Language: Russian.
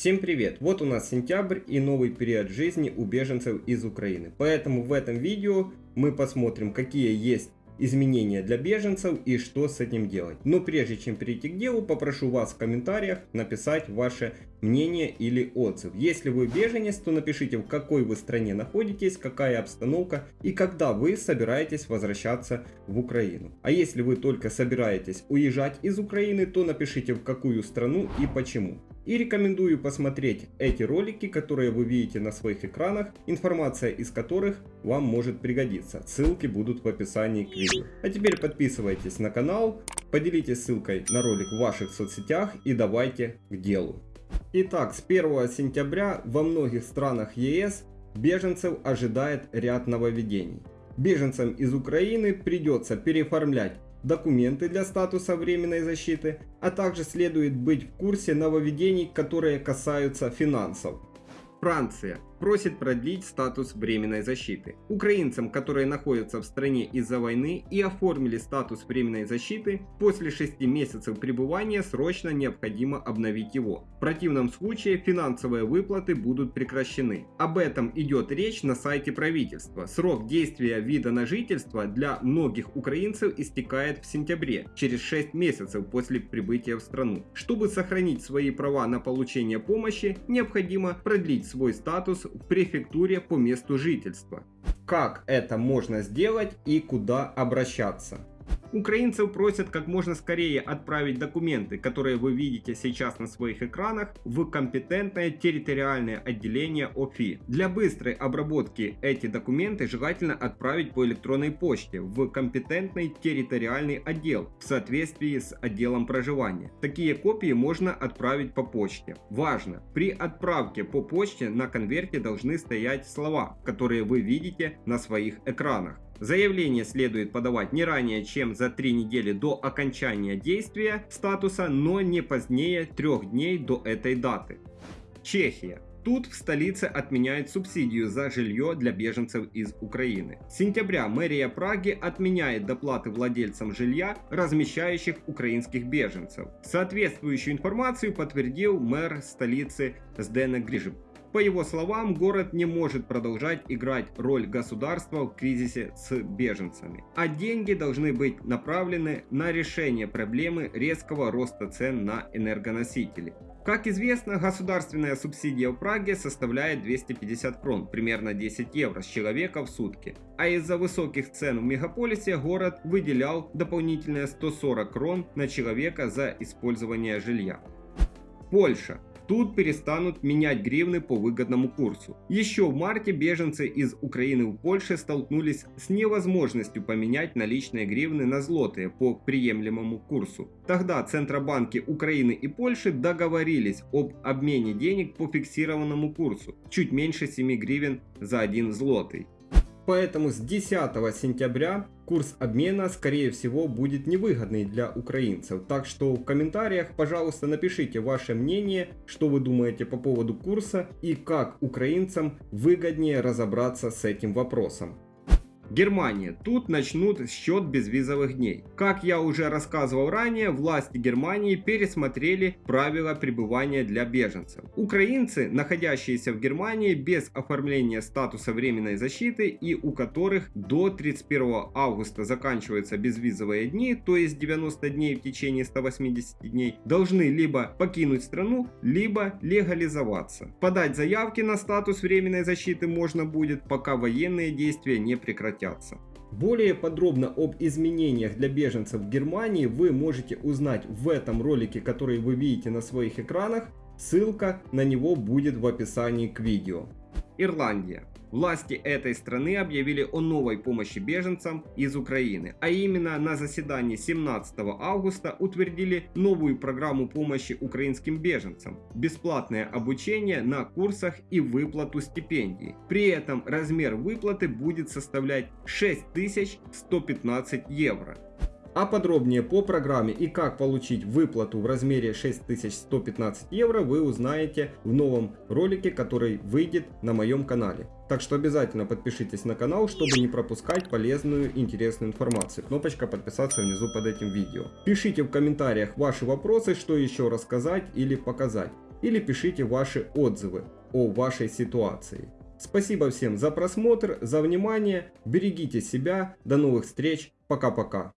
Всем привет! Вот у нас сентябрь и новый период жизни у беженцев из Украины. Поэтому в этом видео мы посмотрим, какие есть изменения для беженцев и что с этим делать. Но прежде чем перейти к делу, попрошу вас в комментариях написать ваше мнение или отзыв. Если вы беженец, то напишите в какой вы стране находитесь, какая обстановка и когда вы собираетесь возвращаться в Украину. А если вы только собираетесь уезжать из Украины, то напишите в какую страну и почему. И рекомендую посмотреть эти ролики, которые вы видите на своих экранах, информация из которых вам может пригодиться. Ссылки будут в описании к видео. А теперь подписывайтесь на канал, поделитесь ссылкой на ролик в ваших соцсетях и давайте к делу. Итак, с 1 сентября во многих странах ЕС беженцев ожидает ряд нововведений. Беженцам из Украины придется переоформлять документы для статуса временной защиты, а также следует быть в курсе нововведений, которые касаются финансов. Франция просит продлить статус временной защиты. Украинцам, которые находятся в стране из-за войны и оформили статус временной защиты, после 6 месяцев пребывания срочно необходимо обновить его. В противном случае финансовые выплаты будут прекращены. Об этом идет речь на сайте правительства. Срок действия вида на жительство для многих украинцев истекает в сентябре, через 6 месяцев после прибытия в страну. Чтобы сохранить свои права на получение помощи, необходимо продлить свой статус в префектуре по месту жительства. Как это можно сделать и куда обращаться? Украинцев просят как можно скорее отправить документы, которые вы видите сейчас на своих экранах, в компетентное территориальное отделение ОФИ. Для быстрой обработки эти документы желательно отправить по электронной почте в компетентный территориальный отдел в соответствии с отделом проживания. Такие копии можно отправить по почте. Важно! При отправке по почте на конверте должны стоять слова, которые вы видите на своих экранах. Заявление следует подавать не ранее, чем за 3 недели до окончания действия статуса, но не позднее 3 дней до этой даты. Чехия. Тут в столице отменяют субсидию за жилье для беженцев из Украины. С сентября мэрия Праги отменяет доплаты владельцам жилья, размещающих украинских беженцев. Соответствующую информацию подтвердил мэр столицы Сдена Грижип. По его словам, город не может продолжать играть роль государства в кризисе с беженцами, а деньги должны быть направлены на решение проблемы резкого роста цен на энергоносители. Как известно, государственная субсидия в Праге составляет 250 крон, примерно 10 евро с человека в сутки. А из-за высоких цен в мегаполисе город выделял дополнительные 140 крон на человека за использование жилья. Польша. Тут перестанут менять гривны по выгодному курсу. Еще в марте беженцы из Украины в Польше столкнулись с невозможностью поменять наличные гривны на злотые по приемлемому курсу. Тогда Центробанки Украины и Польши договорились об обмене денег по фиксированному курсу, чуть меньше 7 гривен за 1 злотый. Поэтому с 10 сентября курс обмена скорее всего будет невыгодный для украинцев. Так что в комментариях пожалуйста напишите ваше мнение, что вы думаете по поводу курса и как украинцам выгоднее разобраться с этим вопросом. Германия. Тут начнут счет безвизовых дней. Как я уже рассказывал ранее, власти Германии пересмотрели правила пребывания для беженцев. Украинцы, находящиеся в Германии без оформления статуса временной защиты и у которых до 31 августа заканчиваются безвизовые дни, то есть 90 дней в течение 180 дней, должны либо покинуть страну, либо легализоваться. Подать заявки на статус временной защиты можно будет, пока военные действия не прекратятся прекратятся. Более подробно об изменениях для беженцев в Германии вы можете узнать в этом ролике, который вы видите на своих экранах. Ссылка на него будет в описании к видео. Ирландия. Власти этой страны объявили о новой помощи беженцам из Украины, а именно на заседании 17 августа утвердили новую программу помощи украинским беженцам, бесплатное обучение на курсах и выплату стипендий. При этом размер выплаты будет составлять 6115 евро. А подробнее по программе и как получить выплату в размере 6115 евро вы узнаете в новом ролике, который выйдет на моем канале. Так что обязательно подпишитесь на канал, чтобы не пропускать полезную интересную информацию. Кнопочка подписаться внизу под этим видео. Пишите в комментариях ваши вопросы, что еще рассказать или показать. или пишите ваши отзывы о вашей ситуации. Спасибо всем за просмотр, за внимание, берегите себя, до новых встреч, пока-пока.